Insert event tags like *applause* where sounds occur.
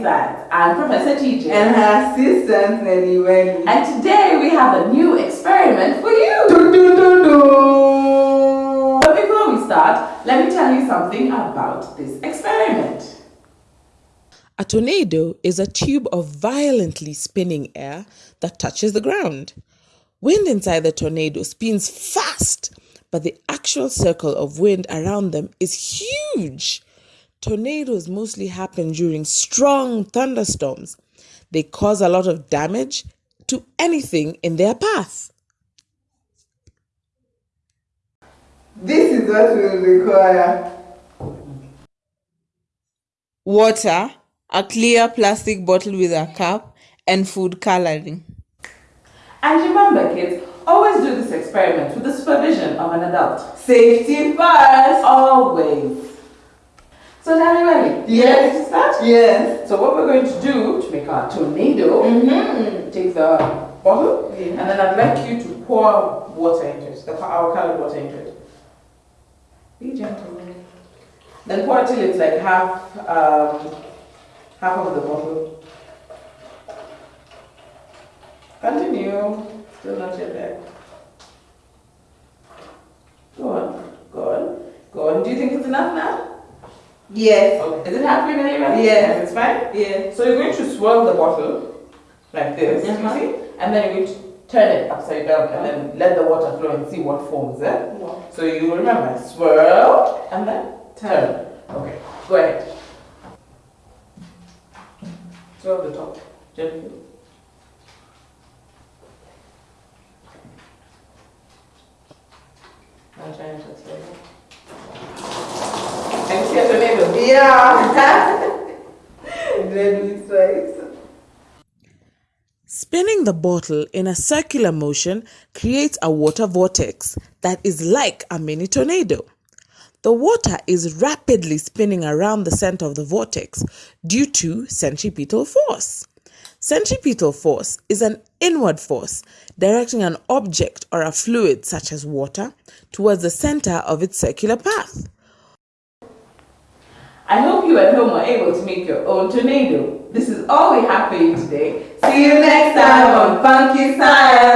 Funky Science. I'm Professor TJ. And her assistant, Nelly Welly. And today we have a new experiment for you. Do, do, do, do. But before we start, let me tell you something about this experiment. A tornado is a tube of violently spinning air that touches the ground. Wind inside the tornado spins fast, but the actual circle of wind around them is huge. Tornadoes mostly happen during strong thunderstorms. They cause a lot of damage to anything in their path. This is what we require. water, a clear plastic bottle with a cap, and food coloring. And remember, kids, always do this experiment with the supervision of an adult. Safety first. Always. So, you Yes. ready to start? Yes. So, what we're going to do to make our tornado, Mm-hmm. take the bottle, Yeah. and then I'd like you to pour water into it, the, our colored water into it. Be gentle. Then pour it till it's like half, um, half of the bottle. Continue. Still not yet there. Go on. Go on. Go on. Do you think it's enough now? Yes. Okay. Is it halfway there already? Yes. It's fine? Yes. So you're going to swirl the bottle like this, you Uh-huh. see? And then you're going to turn it upside down and then let the water flow and see what forms there. So you remember, swirl and then turn. Okay, go ahead. Swirl the top gently. I'm trying to swirl. Can you see? Yeah. *laughs* Spinning the bottle in a circular motion creates a water vortex that is like a mini tornado. The water is rapidly spinning around the center of the vortex due to centripetal force. Centripetal force is an inward force directing an object or a fluid, such as water, towards the center of its circular path. I hope you at home are able to make your own tornado. This is all we have for you today. See you next time on Funky Science.